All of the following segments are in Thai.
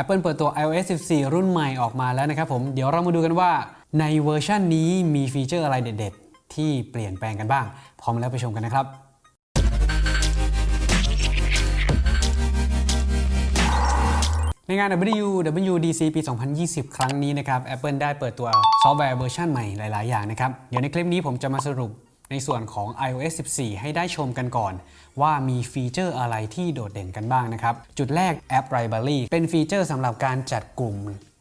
Apple เปิดตัว iOS 14 รุ่นใหม่ออกมาแล้วนะครับผม เดี๋ยวเรามาดูกันว่าในเวอร์ชันนี้มีฟีเจอร์อะไรเด็ด ๆ ที่เปลี่ยนแปลงกันบ้าง พร้อมแล้วไปชมกันนะครับในงาน WWDC ปี 2020 ครั้งนี้นะครับ Apple ได้เปิดตัวซอฟต์แวร์เวอร์ชันใหม่หลาย ๆ อย่างนะครับ เดี๋ยวในคลิปนี้ผมจะมาสรุป ในส่วนของ iOS 14 ให้ได้ชมกันก่อน ว่ามีฟีเจอร์อะไรที่โดดเด่นกันบ้างนะครับ จุดแรก App Library เป็นฟีเจอร์สำหรับการจัดกลุ่ม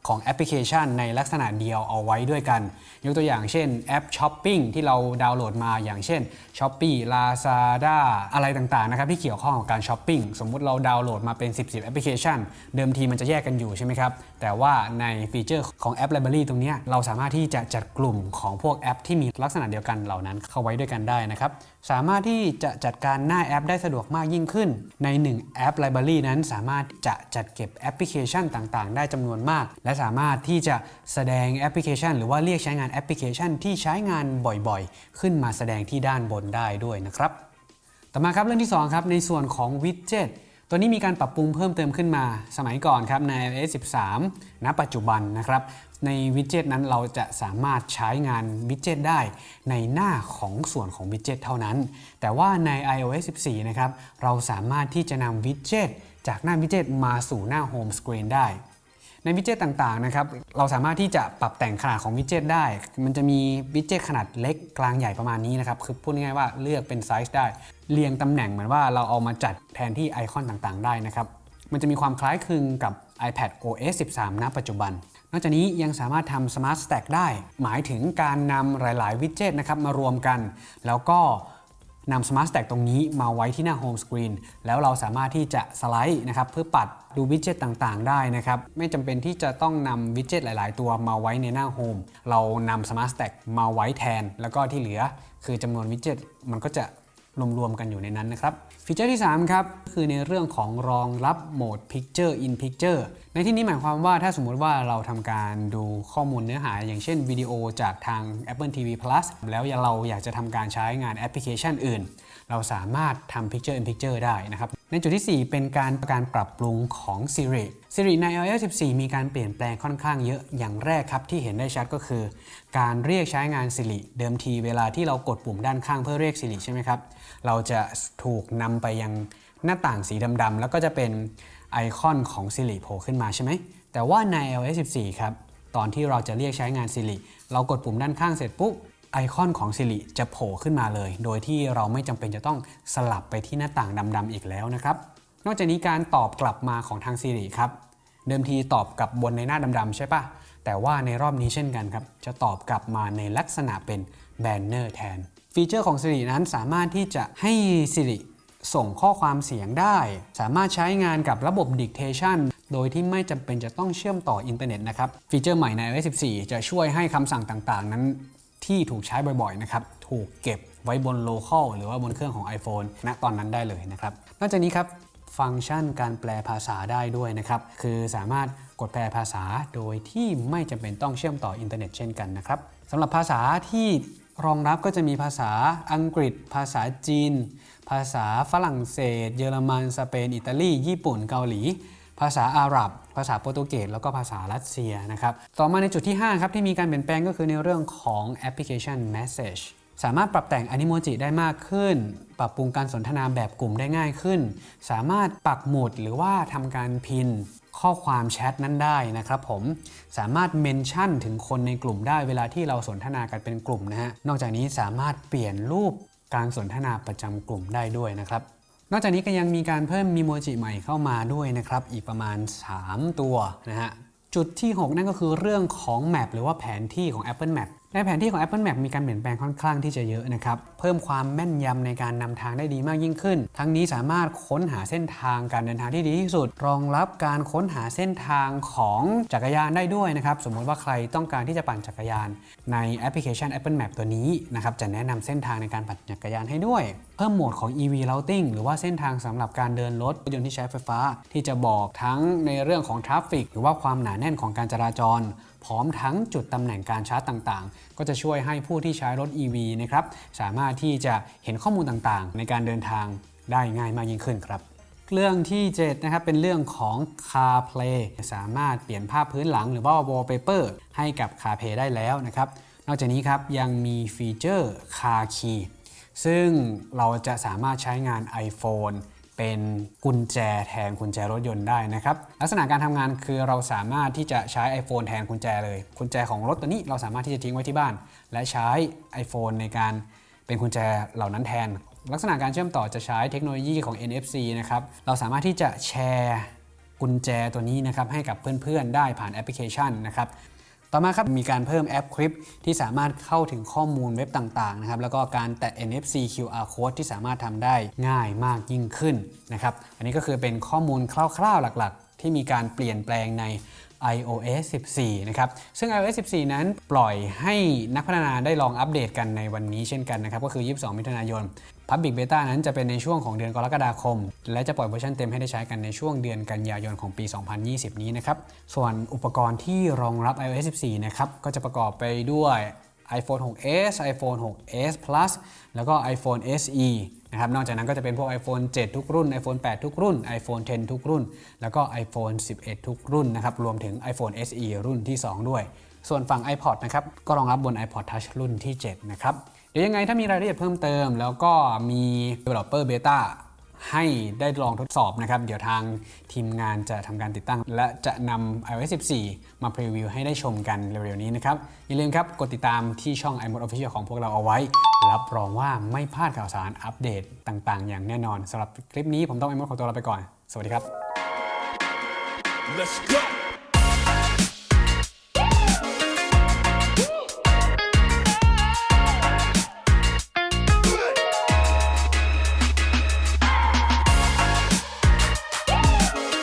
ของแอปพลิเคชันในลักษณะเดียวเอาไว้ด้วยกัน ยกตัวอย่างเช่นแอปช้อปปิ้งที่เราดาวน์โหลดมาอย่างเช่น s h o p e e Lazada อะไรต่างๆนะครับที่เกี่ยวข้องกับการช้อปปิ้งสมมุติเราดาวน์โหลดมาเป็น 10 10แอปพลิเคชัน เดิมทีมันจะแยกกันอยู่ใช่ไหมครับ แต่ว่าในฟีเจอร์ของ App Library ตรงนี้เราสามารถที่จะจัดกลุ่มของพวกแอป ที่มีลักษณะเดียวกันเหล่านั้นเข้าไว้ด้วยกันได้นะครับสามารถที่จะจัดการหน้าแอปได้สะดวกมากยิ่งขึ้น ใน 1 App Library นั้นสามารถจะจัดเก็บแอปพลิเคชันต่างๆ ได้จำนวนมาก และสามารถที่จะแสดงแอปพลิเคชัน หรือว่าเรียกใช้งานแอปพลิเคชัน ที่ใช้งานบ่อยๆ ขึ้นมาแสดงที่ด้านบนได้ด้วยนะครับ ต่อมาครับเรื่องที่2ครับในส่วนของวิดเจ็ตตัวนี้มีการปรับปรุงเพิ่มเติมขึ้นมาสมัยก่อนครับใน iOS 13 ณ ปัจจุบันนะครับ ในวิดเจ็ตนั้นเราจะสามารถใช้งานวิดเจ็ตได้ในหน้าของส่วนของวิดเจ็ตเท่านั้น แต่ว่าใน iOS 14 นะครับ เราสามารถที่จะนำวิดเจ็ตจากหน้าวิดเจ็ตมาสู่หน้า Home Screen ได้ ในวิดเจ็ตต่างๆนะครับเราสามารถที่จะปรับแต่งขนาดของวิดเจ็ตได้ มันจะมีวิดเจ็ตขนาดเล็กกลางใหญ่ประมาณนี้นะครับคือพูดง่ายๆว่าเลือกเป็นไซส์ได้ เรียงตำแหน่งเหมือนว่าเราเอามาจัดแทนที่ไอคอนต่างๆ ได้นะครับมันจะมีความคล้ายคลึงกับ iPad OS 13 ณ ปัจจุบัน นอกจากนี้ยังสามารถทำ Smart Stack ได้ หมายถึงการนำหลาย ๆ วิดเจ็ตนะครับมารวมกัน แล้วก็ นำ Smart Stack ตรงนี้มาไว้ที่หน้า Home Screen แล้วเราสามารถที่จะสไลด์นะครับเพื่อปัดดูวิดเจ็ตต่างๆ ได้นะครับไม่จำเป็นที่จะต้องนำวิดเจ็ตหลาย ๆ ตัวมาไว้ในหน้า Home เรานำ Smart Stack มาไว้แทน แล้วก็ที่เหลือคือจำนวนวิดเจ็ตมันก็จะ รวมๆกันอยู่ในนั้นนะครับ ฟีเจอร์ที่ 3 ครับ คือในเรื่องของรองรับโหมด Picture in Picture ในที่นี้หมายความว่าถ้าสมมุติว่าเราทำการดูข้อมูลเนื้อหา อย่างเช่นวิดีโอจากทาง Apple TV Plus แล้วเราอยากจะทำการใช้งานแอปพลิเคชันอื่น เราสามารถทำ Picture in Picture ได้นะครับ ในจุดที่ 4 เป็นการการปรับปรุงของ Siri Siri ใน iOS 14 มีการเปลี่ยนแปลงค่อนข้างเยอะอย่างแรกครับที่เห็นได้ชัดก็คือ การเรียกใช้งาน Siri เดิมทีเวลาที่เรากดปุ่มด้านข้างเพื่อเรียก Siri ใช่ไหมครับ เราจะถูกนำไปยังหน้าต่างสีดำๆแล้วก็จะเป็นไอคอนของ Siri โผล่ขึ้นมาใช่ไหมแต่ว่าใน iOS 14 ครับ ตอนที่เราจะเรียกใช้งาน Siri เรากดปุ่มด้านข้างเสร็จปุ๊บ ไอคอนของ Siri จะโผล่ขึ้นมาเลย โดยที่เราไม่จำเป็นจะต้องสลับไปที่หน้าต่างดำๆอีกแล้วนะครับ นอกจากนี้การตอบกลับมาของทาง Siri ครับ เดิมทีตอบกลับบนในหน้าดำๆใช่ปะแต่ว่าในรอบนี้เช่นกันครับ จะตอบกลับมาในลักษณะเป็นแบนเนอร์แทน ฟีเจอร์ของ Siri นั้นสามารถที่จะให้ Siri ส่งข้อความเสียงได้ สามารถใช้งานกับระบบ Dictation โดยที่ไม่จำเป็นจะต้องเชื่อมต่ออินเทอร์เน็ตนะครับ ฟีเจอร์ใหม่ใน iOS 14 จะช่วยให้คำสั่งต่างๆ นั้น ที่ถูกใช้บ่อยๆนะครับถูกเก็บไว้บน local หรือว่าบนเครื่องของ iPhone ณตอนนั้นได้เลยนะครับนอกจากนี้ครับฟังก์ชันการแปลภาษาได้ด้วยนะครับ คือสามารถกดแปลภาษาโดยที่ไม่จำเป็นต้องเชื่อมต่ออินเทอร์เน็ตเช่นกันนะครับสำหรับภาษาที่รองรับก็จะมีภาษาอังกฤษ ภาษาจีน ภาษาฝรั่งเศส เยอรมัน สเปน อิตาลี ญี่ปุ่น เกาหลี ภาษาอาหรับ ภาษาโปรตุเกสแล้วก็ภาษารัสเซียนะครับ ต่อมาในจุดที่5ครับที่มีการเปลี่ยนแปลงก็คือในเรื่องของแอปพลิเคชัน Message สามารถปรับแต่งอนิโมจิได้มากขึ้น ปรับปรุงการสนทนาแบบกลุ่มได้ง่ายขึ้น สามารถปักหมุดหรือว่าทำการพินข้อความแชทนั้นได้นะครับผม สามารถเมนชั่นถึงคนในกลุ่มได้เวลาที่เราสนทนากันเป็นกลุ่มนะฮะ นอกจากนี้สามารถเปลี่ยนรูปการสนทนาประจำกลุ่มได้ด้วยนะครับ นอกจากนี้ก็ยังมีการเพิ่มมีโมจิใหม่เข้ามาด้วยนะครับ อีกประมาณ 3 ตัวนะฮะ จุดที่ 6 นั่นก็คือเรื่องของแมปหรือว่าแผนที่ของ Apple Map ในแผนที่ของ Apple Map มีการเปลี่ยนแปลงค่อนข้างที่จะเยอะนะครับ เพิ่มความแม่นยำในการนำทางได้ดีมากยิ่งขึ้น ทั้งนี้สามารถค้นหาเส้นทางการเดินทางที่ดีที่สุด รองรับการค้นหาเส้นทางของจักรยานได้ด้วยนะครับ สมมุติว่าใครต้องการที่จะปั่นจักรยาน ในแอปพลิเคชัน Apple Map ตัวนี้นะครับ จะแนะนำเส้นทางในการปั่นจักรยานให้ด้วย เพิ่มโหมดของ EV Routing หรือว่าเส้นทางสำหรับการเดินรถยนต์ที่ใช้ไฟฟ้า ที่จะบอกทั้งในเรื่องของ traffic หรือว่าความหนาแน่นของการจราจรพร้อมทั้งจุดตำแหน่งการชาร์จต่างๆ ก็จะช่วยให้ผู้ที่ใช้รถ EV นะครับสามารถที่จะเห็นข้อมูลต่างๆ ในการเดินทางได้ง่ายมากยิ่งขึ้นครับเรื่องที่ 7 นะครับ เป็นเรื่องของ CarPlay สามารถเปลี่ยนภาพพื้นหลังหรือว่า wallpaper ให้กับ CarPlay ได้แล้วนะครับ นอกจากนี้ครับยังมีฟีเจอร์ Car Key ซึ่งเราจะสามารถใช้งาน iPhone เป็นกุญแจแทนกุญแจรถยนต์ได้นะครับ ลักษณะการทำงานคือเราสามารถที่จะใช้ iPhone แทนกุญแจเลย กุญแจของรถตัวนี้เราสามารถที่จะทิ้งไว้ที่บ้าน และใช้ iPhone ในการเป็นกุญแจเหล่านั้นแทน ลักษณะการเชื่อมต่อจะใช้เทคโนโลยีของ NFC นะครับ เราสามารถที่จะแชร์กุญแจตัวนี้นะครับให้กับเพื่อนๆ ได้ผ่านแอปพลิเคชันนะครับ ต่อมาครับมีการเพิ่มแอปคลิปที่สามารถเข้าถึงข้อมูลเว็บต่างๆนะครับแล้วก็การแตะ NFC QR code ที่สามารถทำได้ง่ายมากยิ่งขึ้นนะครับอันนี้ก็คือเป็นข้อมูลคร่าวๆหลักๆ ที่มีการเปลี่ยนแปลงใน iOS 14 นะครับ ซึ่ง iOS 14 นั้นปล่อยให้นักพัฒนาได้ลองอัปเดตกันในวันนี้เช่นกันนะครับ ก็คือ 22 มิถุนายน Public Beta นั้นจะเป็นในช่วงของเดือนกรกฎาคม และจะปล่อยเวอร์ชันเต็มให้ได้ใช้กันในช่วงเดือนกันยายนของปี 2020 นี้นะครับ ส่วนอุปกรณ์ที่รองรับ iOS 14 นะครับ ก็จะประกอบไปด้วย iPhone 6s iPhone 6s Plus แล้วก็ iPhone SE นะครับ นอกจากนั้นก็จะเป็นพวก iPhone 7 ทุกรุ่น iPhone 8 ทุกรุ่น iPhone 10 ทุกรุ่น แล้วก็ iPhone 11 ทุกรุ่นนะครับ รวมถึง iPhone SE รุ่นที่ 2 ด้วย ส่วนฝั่ง iPod นะครับก็รองรับบน iPod Touch รุ่นที่ 7 นะครับ เดี๋ยวยังไงถ้ามีรายละเอียดเพิ่มเติม แล้วก็มี Developer Beta ให้ได้ลองทดสอบนะครับ เดี๋ยวทางทีมงานจะทำการติดตั้ง และจะนำ iOS 14 มาพรีวิวให้ได้ชมกันเร็วๆนี้นะครับ อย่าลืมครับ กดติดตามที่ช่อง iMode Official ของพวกเราเอาไว้ รับรองว่าไม่พลาดข่าวสารอัปเดตต่างๆ อย่างแน่นอนสำหรับคลิปนี้ผมต้อง iMode ขอตัวลาไปก่อน สวัสดีครับ Let's go.